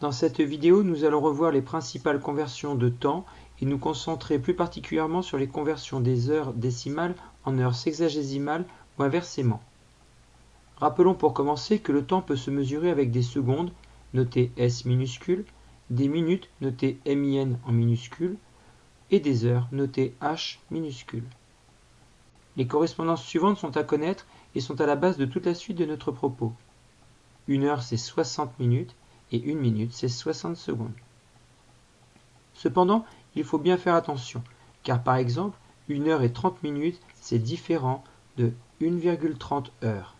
Dans cette vidéo, nous allons revoir les principales conversions de temps et nous concentrer plus particulièrement sur les conversions des heures décimales en heures sexagésimales ou inversement. Rappelons pour commencer que le temps peut se mesurer avec des secondes, notées S minuscule, des minutes, notées MIN en minuscule, et des heures, notées H minuscule. Les correspondances suivantes sont à connaître et sont à la base de toute la suite de notre propos. Une heure, c'est 60 minutes, et une minute, c'est 60 secondes. Cependant, il faut bien faire attention, car par exemple, une heure et 30 minutes, c'est différent de 1,30 heures.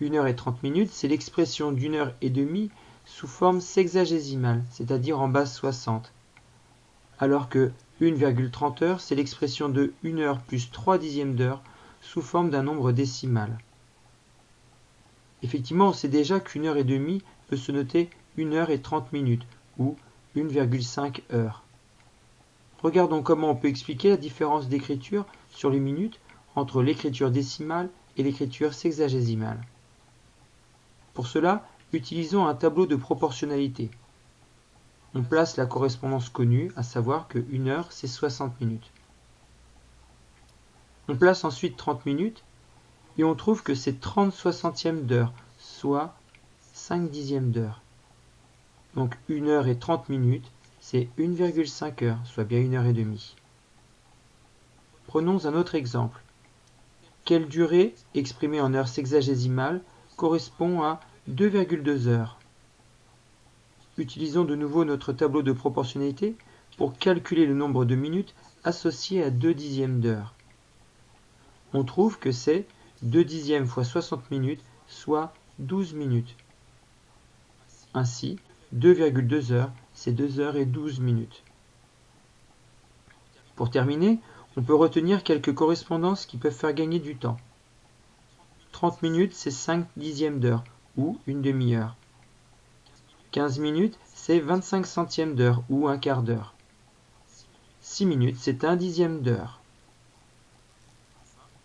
Une heure et 30 minutes, c'est l'expression d'une heure et demie sous forme sexagésimale, c'est-à-dire en base 60, alors que 1,30 heures, c'est l'expression de 1 heure plus 3 dixièmes d'heure sous forme d'un nombre décimal. Effectivement, on sait déjà qu'une heure et demie se noter 1 heure et 30 minutes, ou 1,5 heures. Regardons comment on peut expliquer la différence d'écriture sur les minutes entre l'écriture décimale et l'écriture sexagésimale. Pour cela, utilisons un tableau de proportionnalité. On place la correspondance connue, à savoir que 1 heure, c'est 60 minutes. On place ensuite 30 minutes, et on trouve que c'est 30 soixantièmes d'heure, soit 5 dixièmes d'heure. Donc 1 heure et 30 minutes, c'est 1,5 heure, soit bien 1 heure et demie. Prenons un autre exemple. Quelle durée, exprimée en heures sexagésimales, correspond à 2,2 heures? Utilisons de nouveau notre tableau de proportionnalité pour calculer le nombre de minutes associées à 2 dixièmes d'heure. On trouve que c'est 2 dixièmes fois 60 minutes, soit 12 minutes. Ainsi, 2,2 heures, c'est 2 heures et 12 minutes. Pour terminer, on peut retenir quelques correspondances qui peuvent faire gagner du temps. 30 minutes, c'est 5 dixièmes d'heure, ou une demi-heure. 15 minutes, c'est 25 centièmes d'heure, ou un quart d'heure. 6 minutes, c'est un dixième d'heure.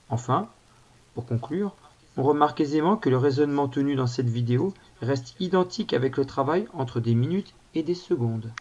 Enfin, pour conclure, on remarque aisément que le raisonnement tenu dans cette vidéo reste identique avec le travail entre des minutes et des secondes.